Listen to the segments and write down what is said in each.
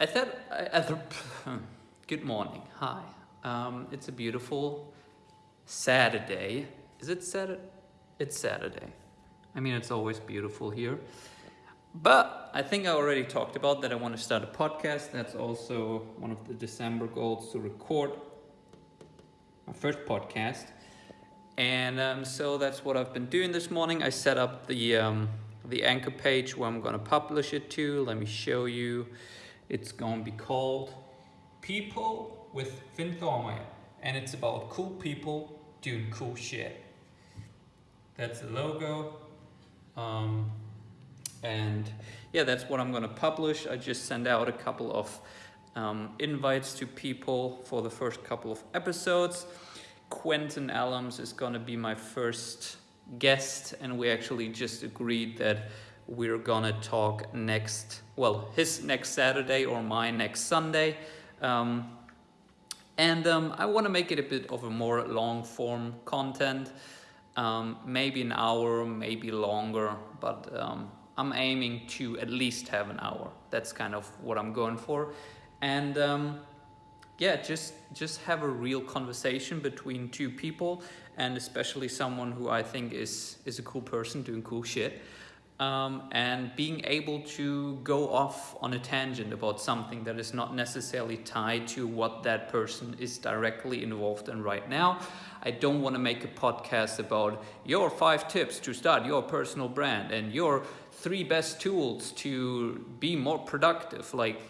I thought, I, I good morning, hi. Um, it's a beautiful Saturday. Is it Saturday? It's Saturday. I mean, it's always beautiful here. But I think I already talked about that I want to start a podcast. That's also one of the December goals to record my first podcast. And um, so that's what I've been doing this morning. I set up the, um, the anchor page where I'm going to publish it to. Let me show you. It's going to be called People with Thormeier. And it's about cool people doing cool shit. That's the logo. Um, and yeah, that's what I'm going to publish. I just sent out a couple of um, invites to people for the first couple of episodes. Quentin Allums is going to be my first guest, and we actually just agreed that we're gonna talk next, well, his next Saturday or my next Sunday. Um, and um, I want to make it a bit of a more long form content, um, maybe an hour, maybe longer, but um, I'm aiming to at least have an hour. That's kind of what I'm going for. And um, yeah, just just have a real conversation between two people, and especially someone who I think is is a cool person doing cool shit um, and being able to go off on a tangent about something that is not necessarily tied to what that person is directly involved in right now. I don't want to make a podcast about your five tips to start your personal brand and your three best tools to be more productive. Like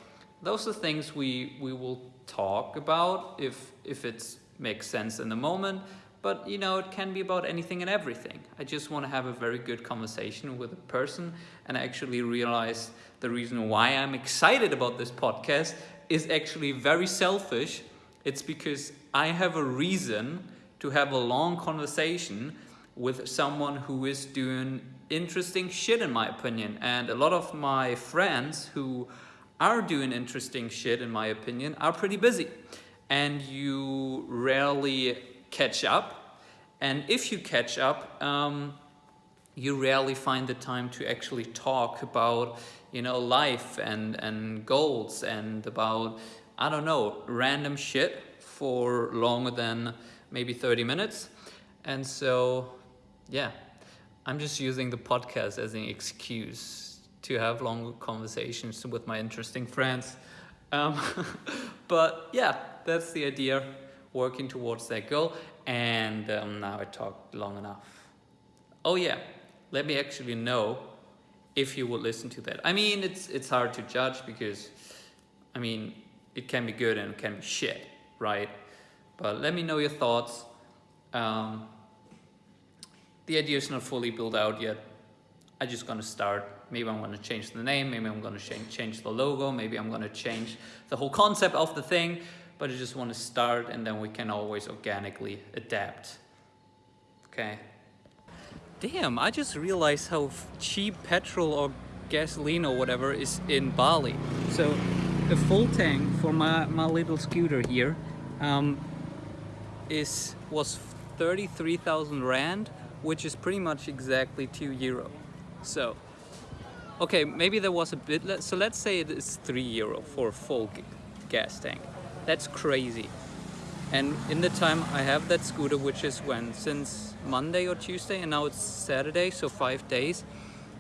those are things we, we will talk about if, if it makes sense in the moment but you know, it can be about anything and everything. I just want to have a very good conversation with a person and I actually realize the reason why I'm excited about this podcast is actually very selfish. It's because I have a reason to have a long conversation with someone who is doing interesting shit in my opinion. And a lot of my friends who are doing interesting shit in my opinion are pretty busy. And you rarely catch up. And if you catch up, um, you rarely find the time to actually talk about, you know, life and, and goals and about, I don't know, random shit for longer than maybe 30 minutes. And so, yeah, I'm just using the podcast as an excuse to have long conversations with my interesting friends. Um, but yeah, that's the idea working towards that goal. And um, now I talked long enough. Oh yeah, let me actually know if you would listen to that. I mean, it's, it's hard to judge because, I mean, it can be good and it can be shit, right? But let me know your thoughts. Um, the idea is not fully built out yet. I'm just gonna start. Maybe I'm gonna change the name, maybe I'm gonna change the logo, maybe I'm gonna change the whole concept of the thing but I just want to start and then we can always organically adapt. Okay. Damn, I just realized how cheap petrol or gasoline or whatever is in Bali. So a full tank for my, my little scooter here um, is was 33,000 Rand, which is pretty much exactly 2 euro. So, okay, maybe there was a bit, so let's say it is 3 euro for a full gas tank. That's crazy. And in the time I have that scooter, which is when? Since Monday or Tuesday, and now it's Saturday, so five days,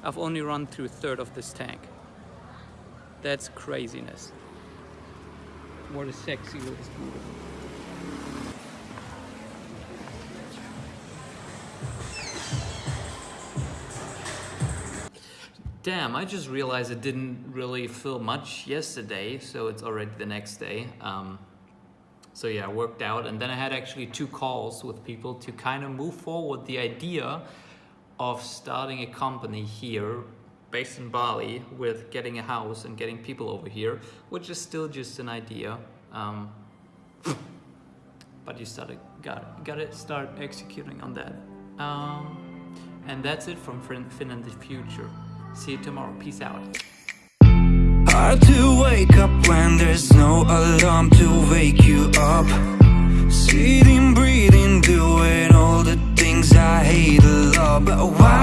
I've only run through third of this tank. That's craziness. What a sexy little scooter. Damn, I just realized it didn't really feel much yesterday, so it's already the next day. Um, so yeah, I worked out and then I had actually two calls with people to kind of move forward the idea of starting a company here based in Bali with getting a house and getting people over here, which is still just an idea. Um, but you started, got, got to start executing on that. Um, and that's it from Finn in the Future. See you tomorrow. Peace out. Hard to wake up when there's no alarm to wake you up Sitting, breathing, doing all the things I hate a lot But why